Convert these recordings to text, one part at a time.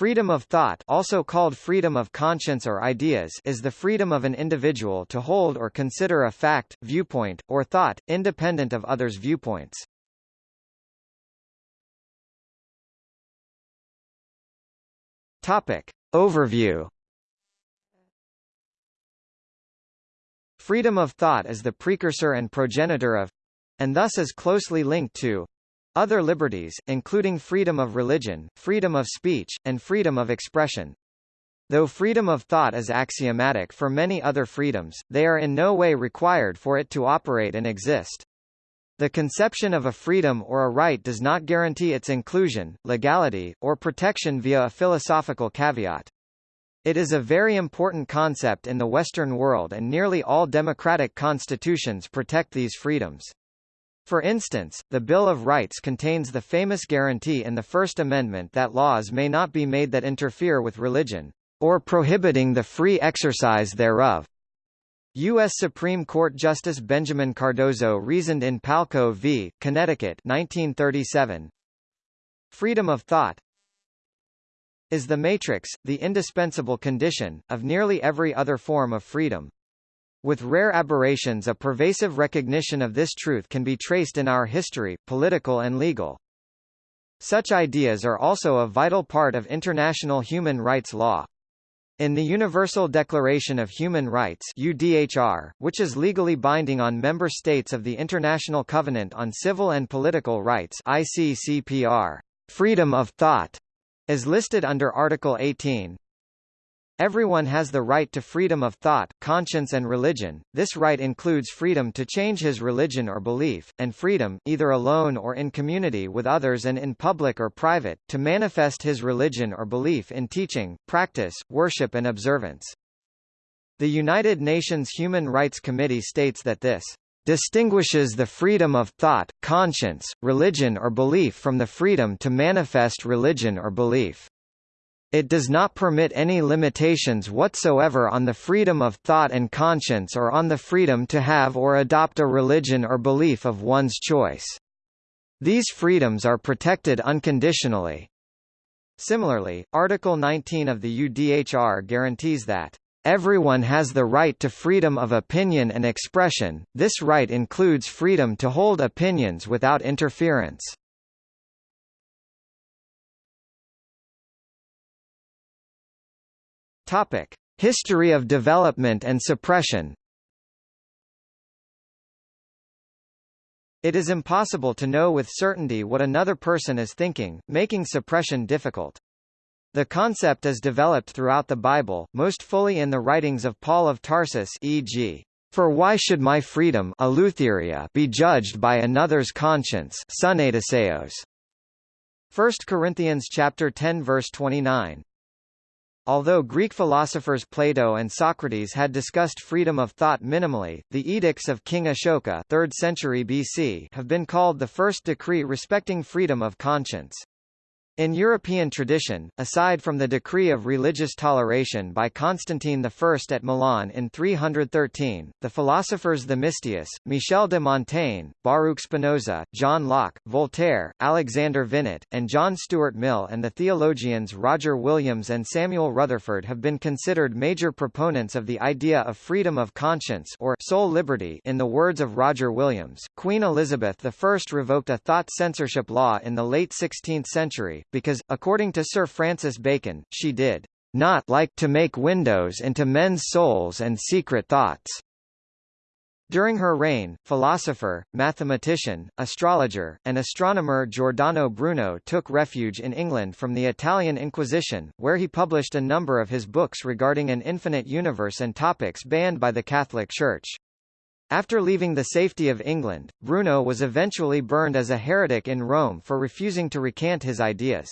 Freedom of thought also called freedom of conscience or ideas is the freedom of an individual to hold or consider a fact, viewpoint, or thought, independent of others' viewpoints. Topic. Overview Freedom of thought is the precursor and progenitor of and thus is closely linked to other liberties, including freedom of religion, freedom of speech, and freedom of expression. Though freedom of thought is axiomatic for many other freedoms, they are in no way required for it to operate and exist. The conception of a freedom or a right does not guarantee its inclusion, legality, or protection via a philosophical caveat. It is a very important concept in the Western world and nearly all democratic constitutions protect these freedoms. For instance, the Bill of Rights contains the famous guarantee in the First Amendment that laws may not be made that interfere with religion, or prohibiting the free exercise thereof. U.S. Supreme Court Justice Benjamin Cardozo reasoned in Palko v. Connecticut 1937, Freedom of thought is the matrix, the indispensable condition, of nearly every other form of freedom. With rare aberrations a pervasive recognition of this truth can be traced in our history, political and legal. Such ideas are also a vital part of international human rights law. In the Universal Declaration of Human Rights UDHR, which is legally binding on member states of the International Covenant on Civil and Political Rights ICCPR, freedom of thought is listed under Article 18. Everyone has the right to freedom of thought, conscience and religion. This right includes freedom to change his religion or belief, and freedom, either alone or in community with others and in public or private, to manifest his religion or belief in teaching, practice, worship and observance. The United Nations Human Rights Committee states that this distinguishes the freedom of thought, conscience, religion or belief from the freedom to manifest religion or belief. It does not permit any limitations whatsoever on the freedom of thought and conscience or on the freedom to have or adopt a religion or belief of one's choice. These freedoms are protected unconditionally. Similarly, Article 19 of the UDHR guarantees that Everyone has the right to freedom of opinion and expression, this right includes freedom to hold opinions without interference. Topic: History of development and suppression. It is impossible to know with certainty what another person is thinking, making suppression difficult. The concept is developed throughout the Bible, most fully in the writings of Paul of Tarsus e.g. For why should my freedom be judged by another's conscience 1 Corinthians chapter 10 verse 29 Although Greek philosophers Plato and Socrates had discussed freedom of thought minimally, the edicts of King Ashoka 3rd century BC have been called the first decree respecting freedom of conscience. In European tradition, aside from the decree of religious toleration by Constantine I at Milan in 313, the philosophers the Themistius, Michel de Montaigne, Baruch Spinoza, John Locke, Voltaire, Alexander Vinet, and John Stuart Mill and the theologians Roger Williams and Samuel Rutherford have been considered major proponents of the idea of freedom of conscience or soul liberty in the words of Roger Williams. Queen Elizabeth I revoked a thought censorship law in the late 16th century, because, according to Sir Francis Bacon, she did not like to make windows into men's souls and secret thoughts. During her reign, philosopher, mathematician, astrologer, and astronomer Giordano Bruno took refuge in England from the Italian Inquisition, where he published a number of his books regarding an infinite universe and topics banned by the Catholic Church. After leaving the safety of England, Bruno was eventually burned as a heretic in Rome for refusing to recant his ideas.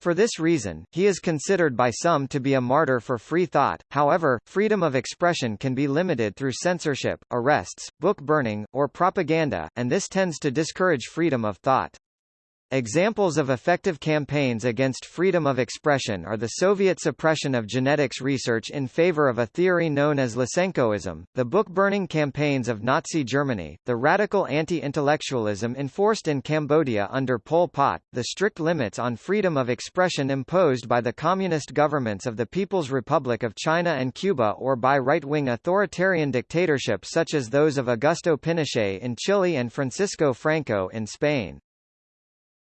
For this reason, he is considered by some to be a martyr for free thought, however, freedom of expression can be limited through censorship, arrests, book burning, or propaganda, and this tends to discourage freedom of thought. Examples of effective campaigns against freedom of expression are the Soviet suppression of genetics research in favor of a theory known as Lysenkoism, the book-burning campaigns of Nazi Germany, the radical anti-intellectualism enforced in Cambodia under Pol Pot, the strict limits on freedom of expression imposed by the communist governments of the People's Republic of China and Cuba or by right-wing authoritarian dictatorships such as those of Augusto Pinochet in Chile and Francisco Franco in Spain.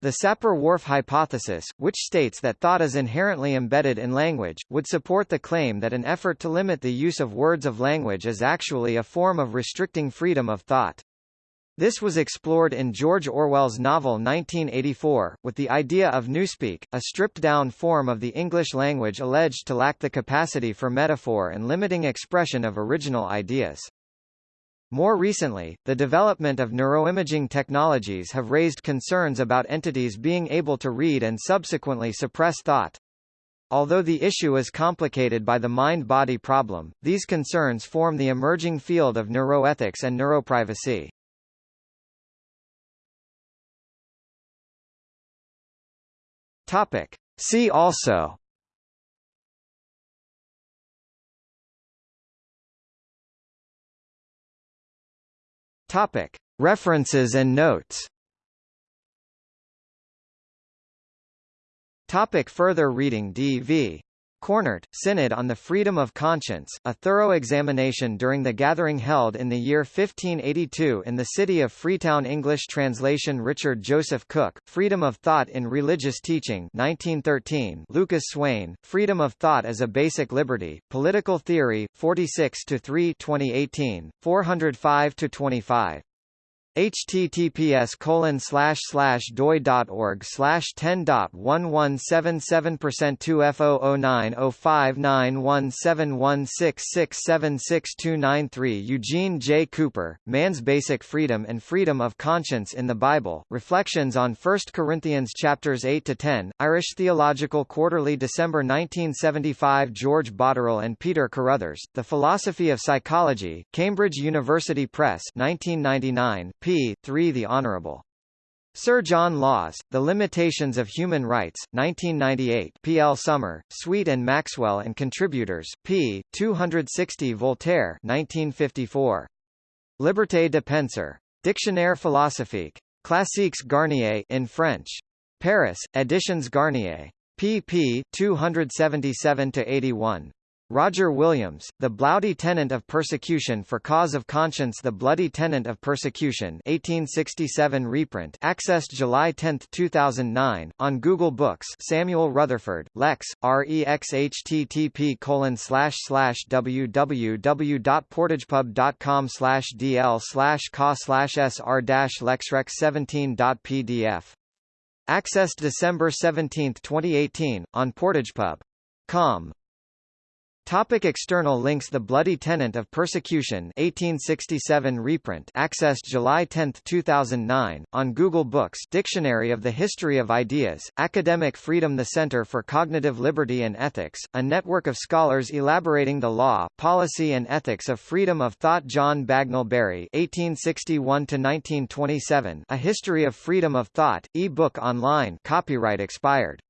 The Sapir-Whorf hypothesis, which states that thought is inherently embedded in language, would support the claim that an effort to limit the use of words of language is actually a form of restricting freedom of thought. This was explored in George Orwell's novel 1984, with the idea of newspeak, a stripped-down form of the English language alleged to lack the capacity for metaphor and limiting expression of original ideas. More recently, the development of neuroimaging technologies have raised concerns about entities being able to read and subsequently suppress thought. Although the issue is complicated by the mind-body problem, these concerns form the emerging field of neuroethics and neuroprivacy. Topic. See also Topic. References and notes Topic further reading D.V. Coornhert, Synod on the Freedom of Conscience, a thorough examination during the gathering held in the year 1582 in the city of Freetown English translation Richard Joseph Cook, Freedom of Thought in Religious Teaching 1913 Lucas Swaine, Freedom of Thought as a Basic Liberty, Political Theory, 46-3 2018, 405-25 https colon slash slash doi dot org slash ten dot one one seven seven percent two F O O nine O five nine one seven one six six seven six two nine three Eugene J. Cooper, Man's Basic Freedom and Freedom of Conscience in the Bible, Reflections on 1 Corinthians chapters 8 to 10, Irish Theological Quarterly December 1975 George Botterill and Peter Carruthers, The Philosophy of Psychology, Cambridge University Press 1999, p. 3 The Honourable. Sir John Laws, The Limitations of Human Rights, 1998 P. L. Summer, Sweet and Maxwell and Contributors, p. 260 Voltaire 1954. Liberté de penser. Dictionnaire philosophique. Classiques Garnier in French. Paris, Editions Garnier. pp. 277-81. Roger Williams, The Bloody Tenent of Persecution for Cause of Conscience The Bloody Tenent of Persecution 1867 reprint accessed July 10, 2009, on Google Books Samuel Rutherford, Lex, REX http colon slash slash www.portagepub.com slash dl slash ca slash sr dash lexrec 17.pdf. Accessed December 17, 2018, on portagepub.com. Topic external links The Bloody Tenent of Persecution 1867 reprint accessed July 10, 2009, on Google Books Dictionary of the History of Ideas, Academic Freedom The Center for Cognitive Liberty and Ethics, a network of scholars elaborating the law, policy and ethics of freedom of thought John Bagnell Bury 1861-1927 A History of Freedom of Thought, e-book online copyright expired